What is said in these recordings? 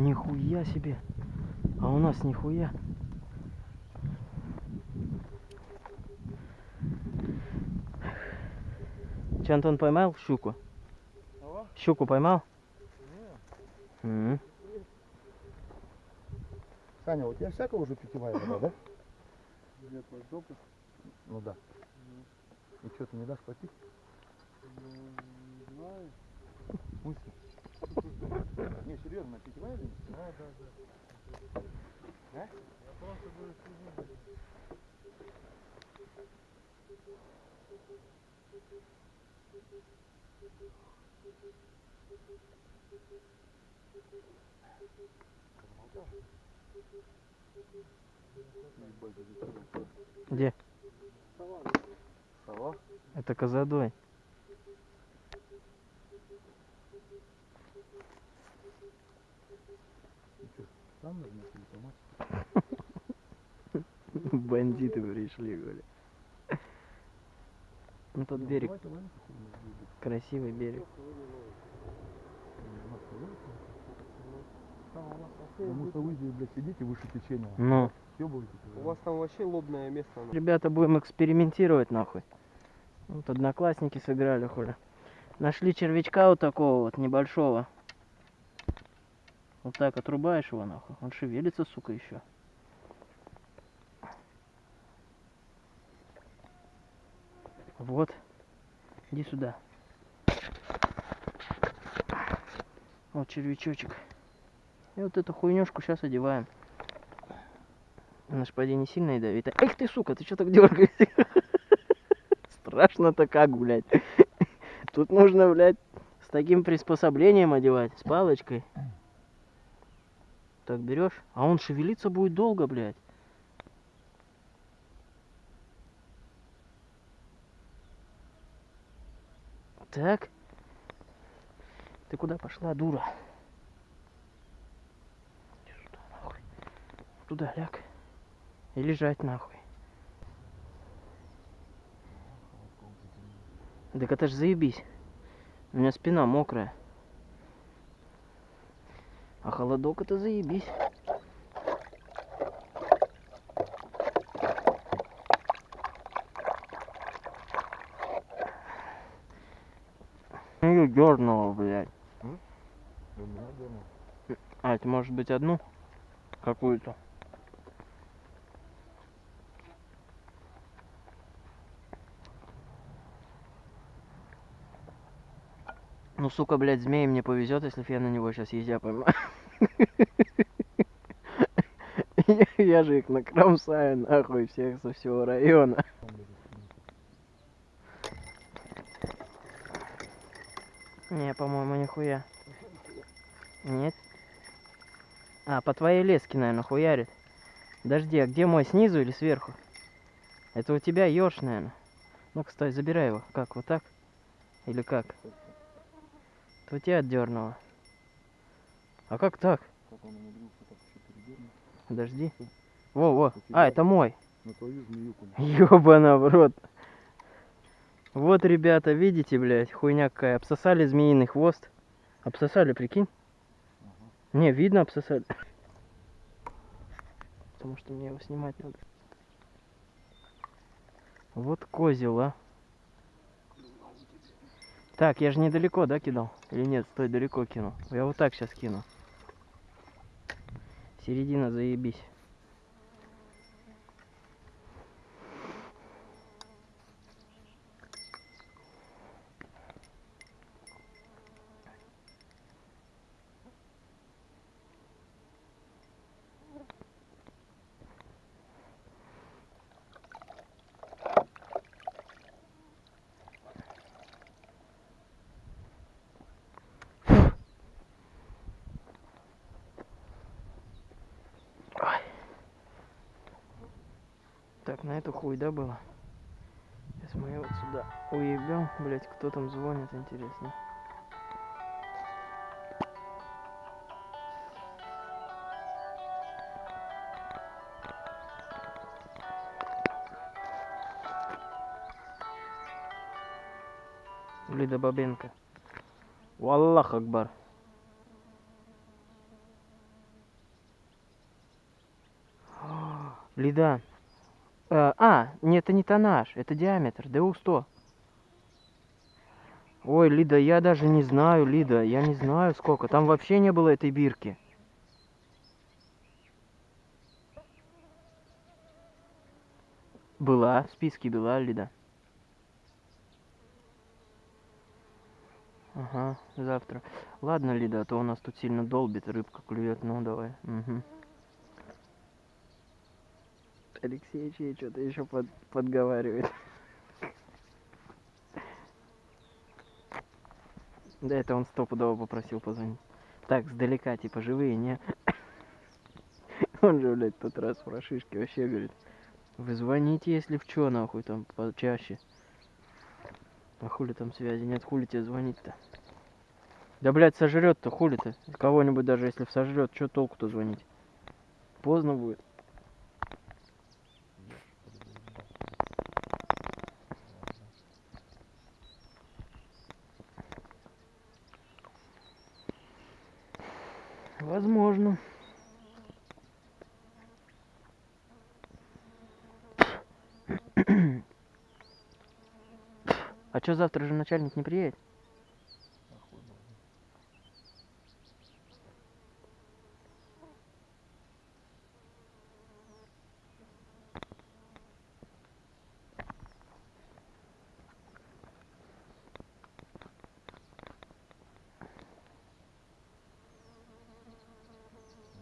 Нихуя себе. А у нас нихуя. Че, Антон поймал щуку? Кого? Щуку поймал? Не. М. Саня, у тебя всякая уже питьевая вода, да? Нет, мой допуск. Ну да. И что, ты не дашь попить? Ну, не знаю. Мысли. Не, серьезно, питьевая или? Да, да, да. А? Я просто Ебать, зачем? Где? Сова, Сова? Это козадой. Ну что, сам нужно или помочь? Бандиты пришли, говорю. Ну тот Не, берег, красивый берег. Потому что вы здесь, блядь, сидите выше течения. Ну, Съебываетесь уже. У вас там вообще лобное место. оно. ребята, будем экспериментировать нахуй. Вот одноклассники сыграли, хули. Нашли червячка вот такого вот небольшого. Вот так отрубаешь его нахуй. Он шевелится, сука, еще. Вот. Иди сюда. Вот червячочек. И вот эту хуйнюшку сейчас одеваем. Поди не сильно ядовитая. Эх ты, сука, ты что так дергаешься? Страшно-то как, блядь. Тут нужно, блядь, с таким приспособлением одевать, с палочкой. Так берешь, а он шевелиться будет долго, блядь. Так. Ты куда пошла, дура? Сюда, нахуй. Туда ляг. И лежать нахуй. Так это ж заебись. У меня спина мокрая. А холодок это заебись. Ее дернуло, блядь. А, это может быть одну? Какую-то. Ну, сука, блядь, змеи мне повезет, если я на него сейчас езжа поймаю. Я- же их накромсаю, нахуй, всех со всего района. Не, по-моему, нихуя. Нет? А, по твоей леске, наверное, хуярит. Подожди, а где мой, снизу или сверху? Это у тебя ёрш, наверное. Ну-ка, стой, забирай его. Как, вот так? Или как? Это у тебя отдернуло. А как так? Как он умудрился так еще передернуть? Подожди. У тебя. А, это мой. На твою змеюку. Ёбана в рот. Вот, ребята, видите, блядь, хуйня какая. Обсосали змеиный хвост. Обсосали, прикинь? Не, видно обсосали. Потому что мне его снимать надо. Вот козел, а. Так, я же недалеко, да, кидал? Или нет, стой, далеко кинул. Я вот так сейчас кину. Середина, заебись. Так, на эту хуй, да, было? Сейчас мы вот сюда уебем. Блять, кто там звонит, интересно. Лида Бабенко. Валлах Акбар. Лида. Э, а, нет, это не тоннаж, это диаметр, ДУ-100. Ой, Лида, я даже не знаю, Лида, я не знаю сколько. Там вообще не было этой бирки. Была, в списке была, Лида. Ага, завтра. Ладно, Лида, а то у нас тут сильно долбит, рыбка клюет. Ну, давай. Угу. Алексей Чей что-то еще под, подговаривает. Да это он стопудово попросил позвонить. Так, сдалека, типа, живые, не? Он же, блядь, тот раз про шишки вообще говорит. Вы звоните, если в чё, нахуй, там, почаще. А хули там связи нет, хули тебе звонить-то? Да, блядь, сожрет-то, хули-то? Кого-нибудь даже если сожрет, что толку-то звонить? Поздно будет. Возможно. А что завтра же начальник не приедет? Нахуй, блядь.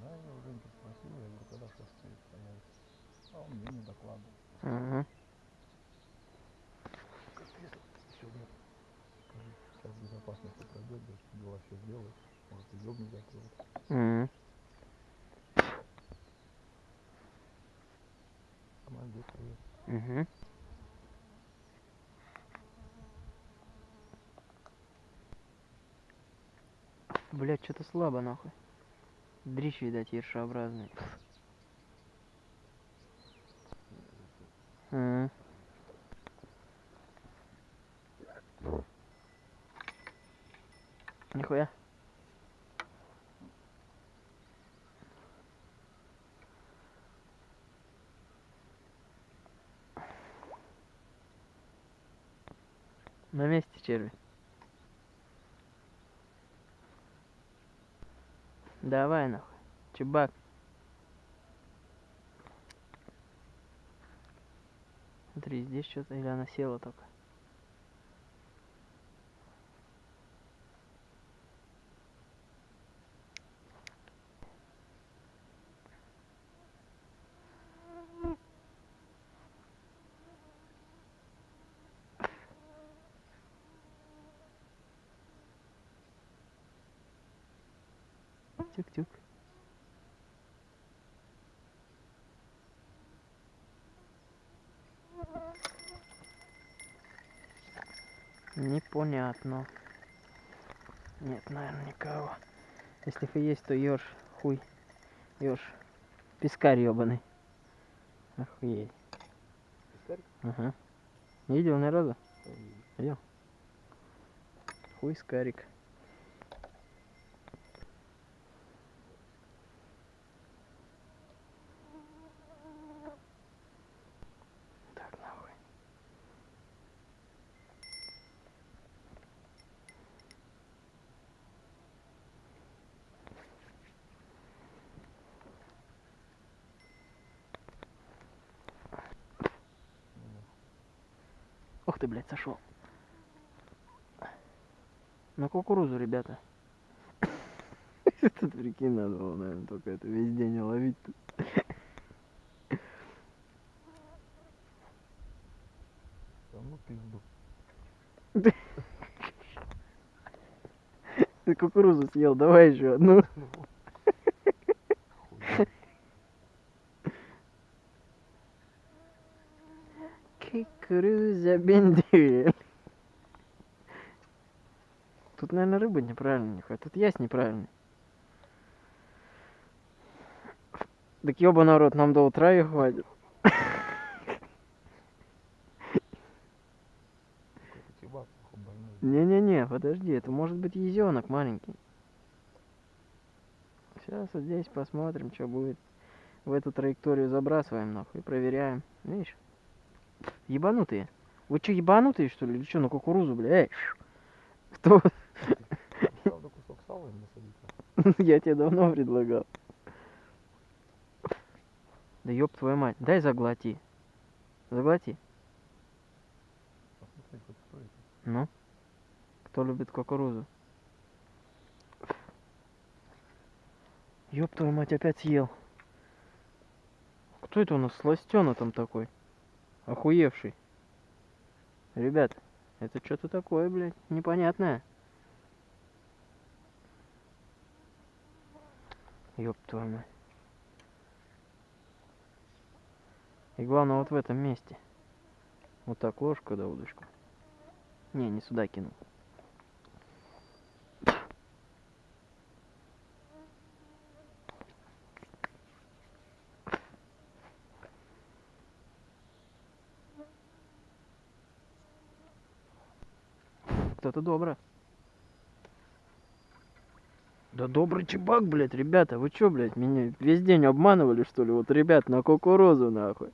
Да, я у Женьки спросил, я говорю, когда шесты появится. Мне не докладывал. Сегодня, скажи, сейчас пройдет, дела все сделает. Может, и закроет. Мгм. Молодец, привет. Мгм. Блять, что-то слабо нахуй. Дрищ, видать, ершеобразный. Мгм. Нихуя. На месте черви. Давай нахуй. Чебак. Смотри, здесь что-то или она села только. Тюк-тюк. Непонятно. Нет, наверное, никого. Если и есть, то ешь, хуй. Ешь. Пескарь ебаный. Охуеть. Пискарь? Ага. Не видел ни разу? Ой, Хуй скарик. Так, нахуй. Ух ты, блядь, сошел. На кукурузу, ребята. Тут прикинь, надо было, наверное, только это весь день ловить. ну пизду. Ты кукурузу съел, давай еще одну. Хуй. Кукуруза бендель. Тут, наверное, рыба неправильная, нихуя. Тут ясь неправильный. Так ёба народ, нам до утра и хватит. Не-не-не, подожди, это может быть езенок маленький. Сейчас вот здесь посмотрим, что будет. в эту траекторию забрасываем, нахуй, и проверяем. Видишь? Ебанутые. Вы что, ебанутые, что ли? Или что, на кукурузу, бля? Эй, кто? Я тебе давно предлагал. Да ёб твою мать, дай заглоти. Заглоти. Ну? Кто любит кукурузу? Ёб твою мать, опять съел. Кто это у нас сластёна там такой? Охуевший. Ребят, это что-то такое, блядь, непонятное. Ёб твою мать. И главное вот в этом месте. Вот так ложку да удочку. Не, не сюда кинул. Кто-то добро. Да добрый чебак, блядь, ребята, вы чё, блядь, меня весь день обманывали, что ли? Вот, ребят, на кукурузу, нахуй.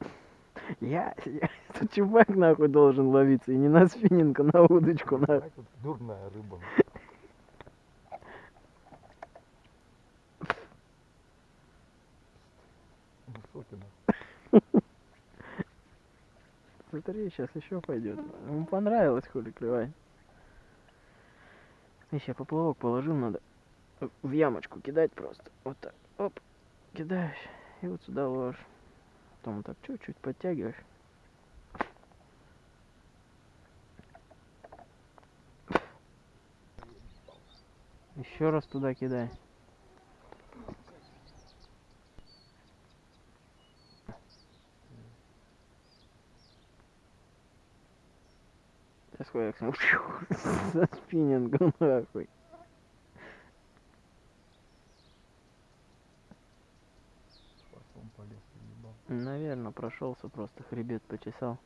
Я, я тут чебак, нахуй, должен ловиться, и не на спиннинг, а на удочку, нахуй. Дурная рыба. Высокий, нахуй. Смотри, сейчас еще пойдет. Ему понравилось, хули клевать. Еще поплавок положил, надо в ямочку кидать просто. Вот так. Оп. Кидаешь. И вот сюда ложишь. Потом вот так чуть-чуть подтягиваешь. Еще раз туда кидай. Сейчас хуяк со спиннингом нахуй. Наверное, прошелся просто хребет почесал.